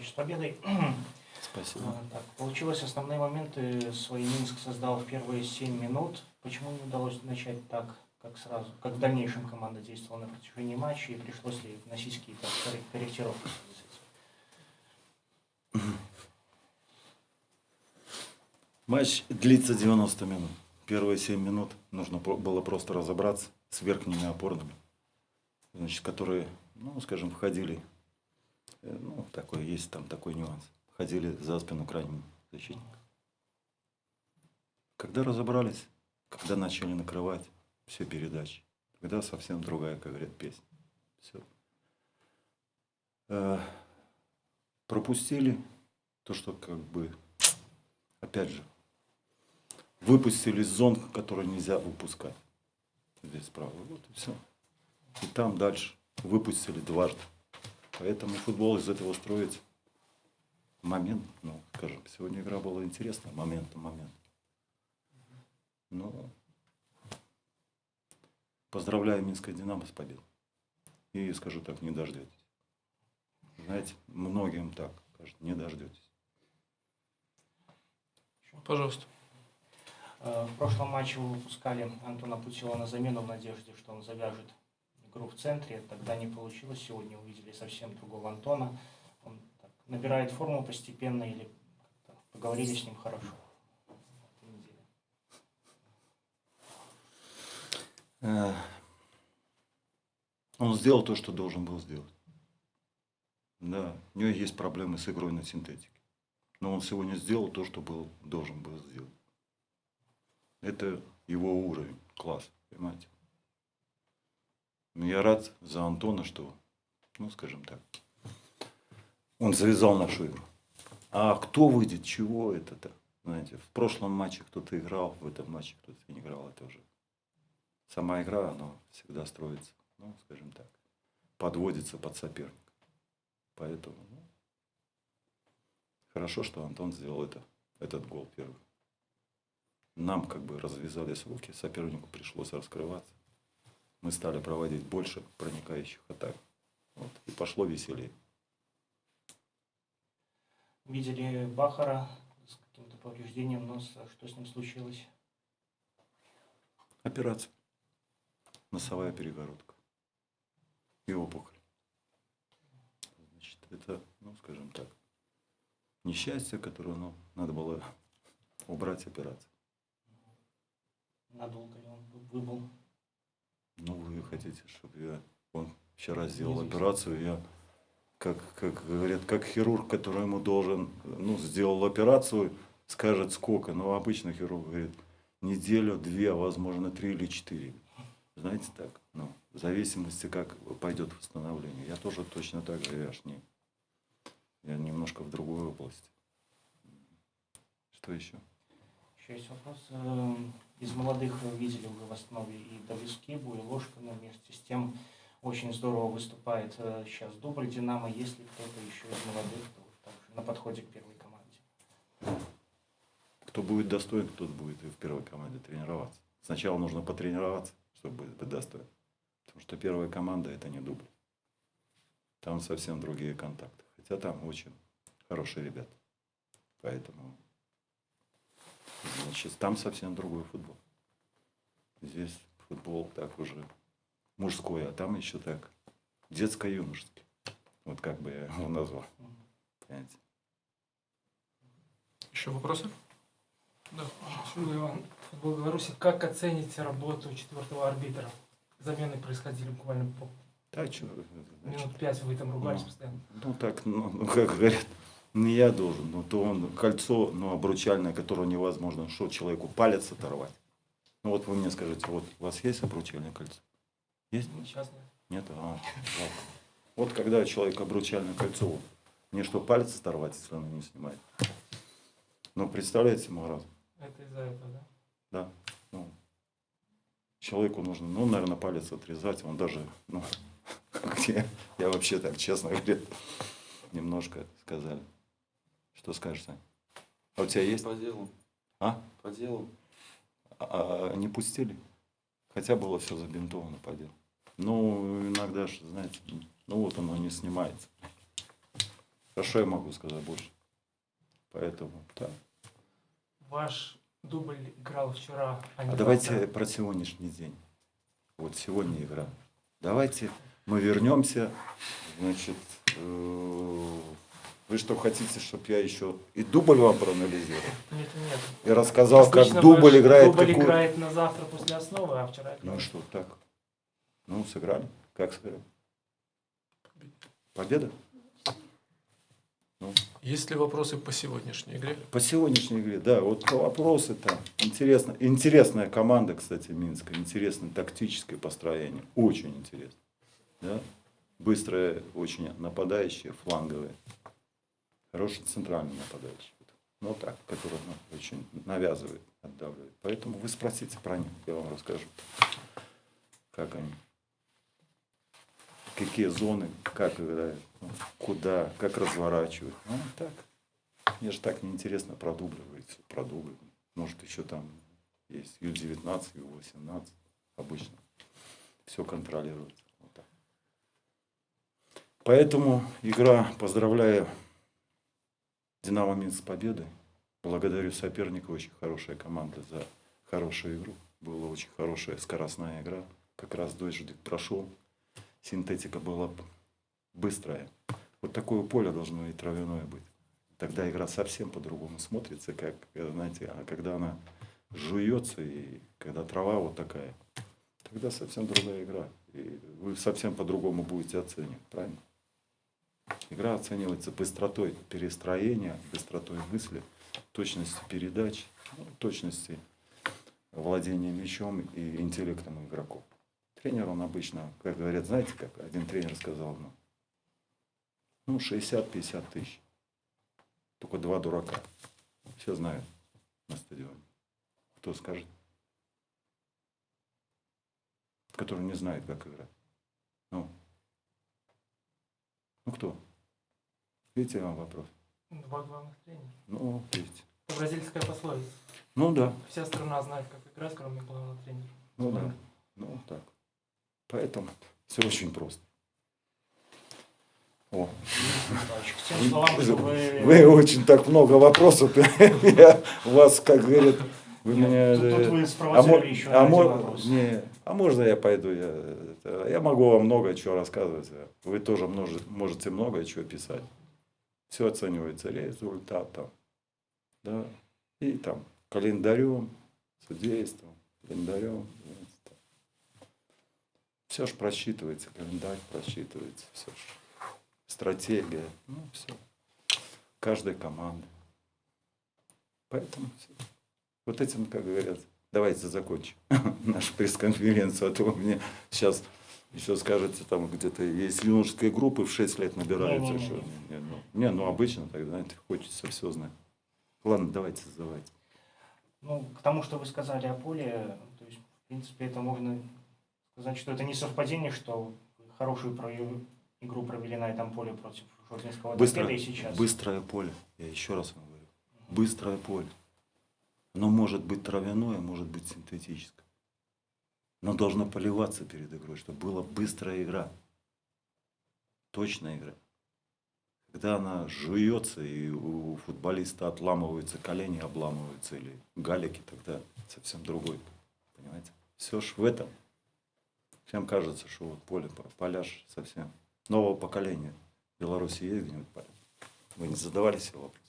Михайлович, с победой. Спасибо. А, Так, получилось, основные моменты свои Минск создал в первые 7 минут. Почему не удалось начать так, как сразу? Как в дальнейшем команда действовала на протяжении матча и пришлось ли вносить какие-то корре- корректировки? Матч длится 90 минут. Первые 7 минут нужно было просто разобраться с верхними опорными, значит, которые, ну, скажем, входили, ну, такой, есть там такой нюанс, входили за спину крайнего защитника. Когда разобрались, когда начали накрывать все передачи, тогда совсем другая, как говорят, песня. Все. пропустили то, что как бы, опять же, выпустили зон, которые нельзя выпускать. Здесь справа. Вот и все. И там дальше выпустили дважды. Поэтому футбол из этого строится. Момент, ну, скажем, сегодня игра была интересная, момент на момент. Ну, поздравляю Минское Динамо с победой. И скажу так, не дождетесь. Знаете, многим так кажется, не дождетесь. Пожалуйста. Э, В прошлом матче вы выпускали Антона Путила на замену в надежде, что он завяжет игру в центре. Тогда не получилось. Сегодня увидели совсем другого Антона. Он так набирает форму постепенно или поговорили с ним хорошо? Э, Он сделал то, что должен был сделать. Да, у него есть проблемы с игрой на синтетике. Но он сегодня сделал то, что был, должен был сделать. Это его уровень, класс, понимаете? Но я рад за Антона, что, ну, скажем так, он завязал нашу игру. А кто выйдет, чего это-то? Знаете, в прошлом матче кто-то играл, в этом матче кто-то не играл, это уже сама игра, она всегда строится, ну, скажем так, подводится под соперника. Поэтому ну, хорошо, что Антон сделал это, этот гол первый. Нам как бы развязались руки, сопернику пришлось раскрываться. Мы стали проводить больше проникающих атак. Вот, и пошло веселее. Видели Бахара с каким-то повреждением носа. Что с ним случилось? Операция. Носовая перегородка. И опухоль. Значит, это, ну, скажем так, несчастье, которое ну, надо было убрать операцию. Надолго ли он выбыл? Ну, вы хотите, чтобы я... Он вчера сделал операцию, я, как, как говорят, как хирург, который ему должен, ну, сделал операцию, скажет сколько. Но обычно хирург говорит, неделю, две, а возможно, три или четыре. Знаете так, ну, в зависимости, как пойдет восстановление. Я тоже точно так же, я ж не... Я немножко в другой области. Что еще? Еще есть вопрос. Эм, Из молодых вы видели уже в основе и Давискибу, и Ложкина. Вместе с тем очень здорово выступает э, сейчас дубль «Динамо». Есть ли кто-то еще из молодых, также на подходе к первой команде? Кто будет достоин, тот будет в первой команде тренироваться. Сначала нужно потренироваться, чтобы быть достоин. Потому что первая команда это не дубль. Там совсем другие контакты. Хотя там очень хорошие ребята. Поэтому значит, там совсем другой футбол. Здесь футбол так уже мужской, а там еще так детско-юношеский. Вот как бы я его назвал. Понимаете? Еще вопросы? Да. Шуга Иван, футбол Беларуси. Как оцените работу четвертого арбитра? Замены происходили буквально по Так, что, значит, минут пять, вы там ругались Ну. постоянно. Ну так, ну, ну, как говорят, не я должен, ну то он кольцо, ну обручальное, которое невозможно, что человеку палец оторвать. Ну вот вы мне скажите, вот у вас есть обручальное кольцо? Есть? Сейчас нет. Нет? А, жалко. Вот когда человек обручальное кольцо, мне что, палец оторвать, если он не снимает? Ну, представляете, маразм? Это из-за этого, да? Да. Ну, человеку нужно, ну, наверное, палец отрезать. Он даже, ну, где, я вообще так, честно говоря, немножко сказали. Что скажешь, Сань? А у тебя есть? По делу. А? По делу. А, а не пустили? Хотя было все забинтовано по делу. Ну, иногда же, знаете, ну вот оно не снимается. Что я могу сказать больше? Поэтому, да. Ваш дубль играл вчера, а не А давайте завтра. про сегодняшний день. Вот сегодня игра. Давайте мы вернемся. Значит, э, вы что хотите, чтобы я еще и дубль вам проанализировал? Нет, нет. И рассказал, Обычно как дубль играет. Дубль какую- играет на завтра после основы, а вчера Ну и что, так? Ну, сыграли. Как сыграли? Победа? Есть ли вопросы по сегодняшней игре? По сегодняшней игре, да, вот вопросы там. Интересно. Интересная команда, кстати, Минска. Интересное тактическое построение. Очень интересно. Да? Быстрые, очень нападающие, фланговые. Хороший центральный нападающий. Ну так, который ну, очень навязывает, отдавливает. Поэтому вы спросите про них, я вам расскажу. Как они. Какие зоны, как играют, ну, куда, как разворачивают. Ну, так. Мне же так неинтересно про дубли говорить, всё про дубли. Может, еще там есть Ю-19, Ю-18 обычно. Все контролируется. Вот так. Поэтому игра, поздравляю Динамо Минск с победой. Благодарю соперника, очень хорошая команда за хорошую игру. Была очень хорошая скоростная игра. Как раз дождик прошел. Синтетика была быстрая. Вот такое поле должно и травяное быть. Тогда игра совсем по-другому смотрится, как, э, знаете, а когда она жуется и когда трава вот такая, тогда совсем другая игра. И вы совсем по-другому будете оценивать, правильно? Игра оценивается быстротой перестроения, быстротой мысли, точностью передач, ну, точности владения мячом и интеллектом игроков. Тренер, он обычно, как говорят, знаете, как один тренер сказал, ну, ну 60-50 тысяч. Только два дурака. Все знают на стадионе. Кто скажет? Который не знает, как играть. Ну, ну кто? Видите вам вопрос? Два главных тренера. Ну. Это бразильская пословица. Ну да, Вся страна знает, как играть, кроме главного тренера. ну да. Ну так. Поэтому все очень просто. О, вы... вы очень так много вопросов. Я вас, как говорят, вы Нет, меня... тут, тут э, вы А, мо- еще а один мо- вопрос. не, а можно я пойду? Я, это, я могу вам много чего рассказывать. Вы тоже множе- можете много чего писать. Все оценивается результатом. Да? И там календарем, судейством, календарем. Все ж просчитывается, календарь просчитывается, все ж. Стратегия, ну все. Каждой команды. Поэтому всё. Вот этим, как говорят, давайте закончим нашу пресс-конференцию, а то вы мне сейчас еще скажете, там где-то есть юношеские группы в 6 лет набираются. Не-не-не. что- не, ну, не, ну обычно так, знаете, хочется все знать. Ладно, давайте задавайте. Ну, к тому, что вы сказали о поле, то есть, в принципе, это можно сказать, что это не совпадение, что хорошую про- игру провели на этом поле против Журнинского Быстро, и сейчас. быстрое поле, я еще раз вам говорю, быстрое поле. Оно может быть травяное, может быть синтетическое. Но должно поливаться перед игрой, чтобы была быстрая игра. Точная игра. Когда она жуется, и у футболиста отламываются колени, обламываются, или галики, тогда совсем другой. Понимаете? Все ж в этом. Всем кажется, что вот поле, поляж совсем нового поколения. В Беларуси есть где-нибудь поля? Вы не задавали себе вопрос?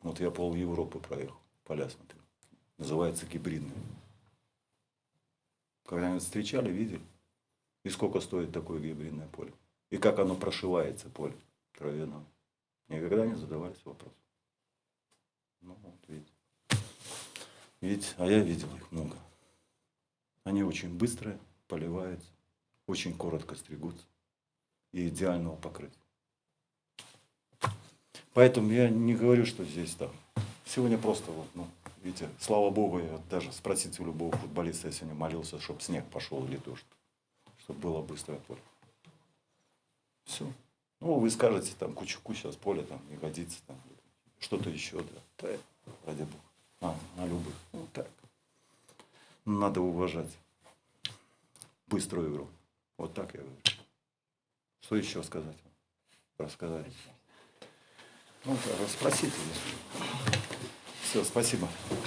Вот я пол Европы проехал, поля смотрел. Называется гибридные. Когда-нибудь встречали, видели? И сколько стоит такое гибридное поле? И как оно прошивается, поле травяное? Никогда не задавались вопросом. Ну, вот видите. Видите, а я видел их много. Они очень быстрые, поливаются, очень коротко стригутся и идеального покрытия. Поэтому я не говорю, что здесь там. Сегодня просто вот, ну, видите, слава богу, я даже спросите у любого футболиста, я сегодня молился, чтобы снег пошел или дождь, чтобы было быстрое поле. Все. Ну, вы скажете, там, кучуку сейчас поле там не годится, там, что-то еще, да. Да, ради бога. А, на любых. Ну, так. Надо уважать быструю игру. Вот так я говорю. Что еще сказать? рассказать. Ну, спросите. Все, спасибо.